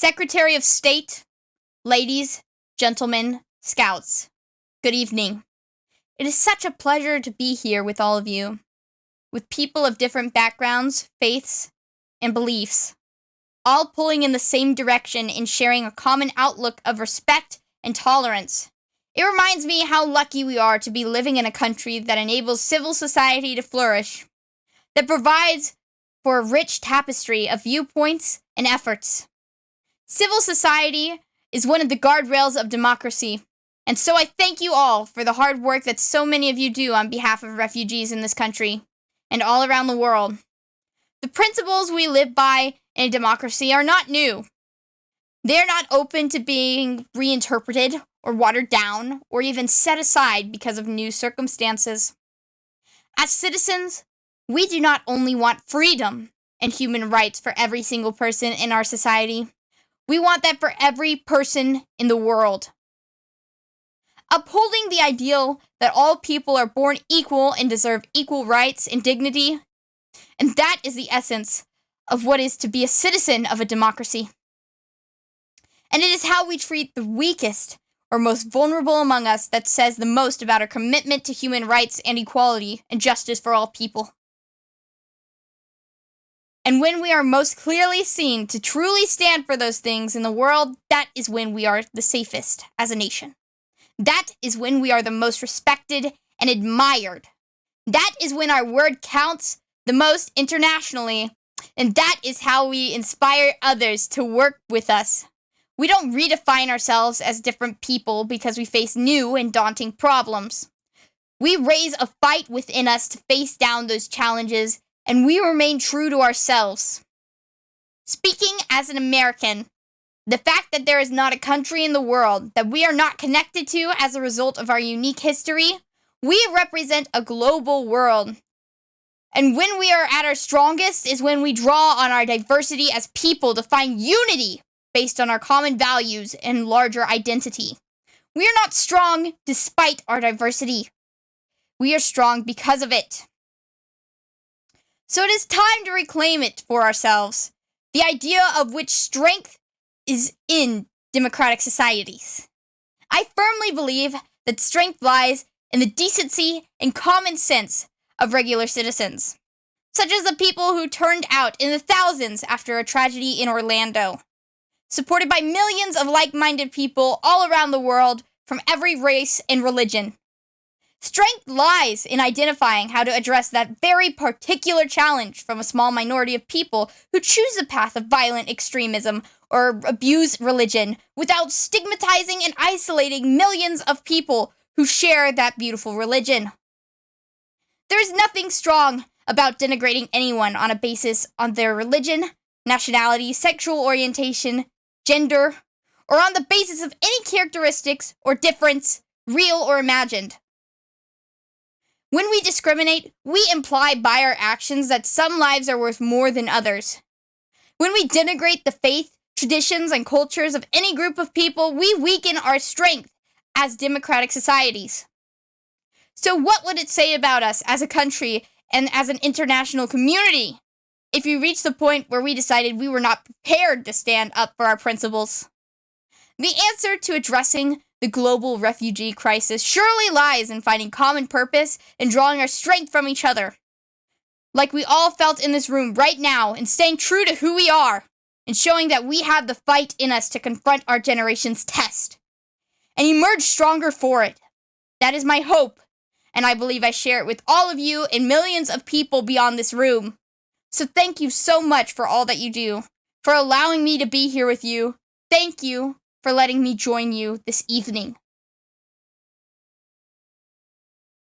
Secretary of State, ladies, gentlemen, scouts, good evening. It is such a pleasure to be here with all of you, with people of different backgrounds, faiths, and beliefs, all pulling in the same direction and sharing a common outlook of respect and tolerance. It reminds me how lucky we are to be living in a country that enables civil society to flourish, that provides for a rich tapestry of viewpoints and efforts. Civil society is one of the guardrails of democracy, and so I thank you all for the hard work that so many of you do on behalf of refugees in this country and all around the world. The principles we live by in a democracy are not new. They are not open to being reinterpreted or watered down or even set aside because of new circumstances. As citizens, we do not only want freedom and human rights for every single person in our society, we want that for every person in the world. Upholding the ideal that all people are born equal and deserve equal rights and dignity, and that is the essence of what is to be a citizen of a democracy. And it is how we treat the weakest or most vulnerable among us that says the most about our commitment to human rights and equality and justice for all people. And when we are most clearly seen to truly stand for those things in the world, that is when we are the safest as a nation. That is when we are the most respected and admired. That is when our word counts the most internationally. And that is how we inspire others to work with us. We don't redefine ourselves as different people because we face new and daunting problems. We raise a fight within us to face down those challenges and we remain true to ourselves. Speaking as an American, the fact that there is not a country in the world that we are not connected to as a result of our unique history, we represent a global world. And when we are at our strongest is when we draw on our diversity as people to find unity based on our common values and larger identity. We are not strong despite our diversity. We are strong because of it. So it is time to reclaim it for ourselves. The idea of which strength is in democratic societies. I firmly believe that strength lies in the decency and common sense of regular citizens, such as the people who turned out in the thousands after a tragedy in Orlando, supported by millions of like minded people all around the world from every race and religion. Strength lies in identifying how to address that very particular challenge from a small minority of people who choose the path of violent extremism or abuse religion without stigmatizing and isolating millions of people who share that beautiful religion. There is nothing strong about denigrating anyone on a basis on their religion, nationality, sexual orientation, gender, or on the basis of any characteristics or difference, real or imagined. When we discriminate, we imply by our actions that some lives are worth more than others. When we denigrate the faith, traditions, and cultures of any group of people, we weaken our strength as democratic societies. So, what would it say about us as a country and as an international community if we reached the point where we decided we were not prepared to stand up for our principles? The answer to addressing the global refugee crisis surely lies in finding common purpose and drawing our strength from each other. Like we all felt in this room right now, and staying true to who we are, and showing that we have the fight in us to confront our generation's test, and emerge stronger for it. That is my hope, and I believe I share it with all of you and millions of people beyond this room. So thank you so much for all that you do, for allowing me to be here with you. Thank you for letting me join you this evening.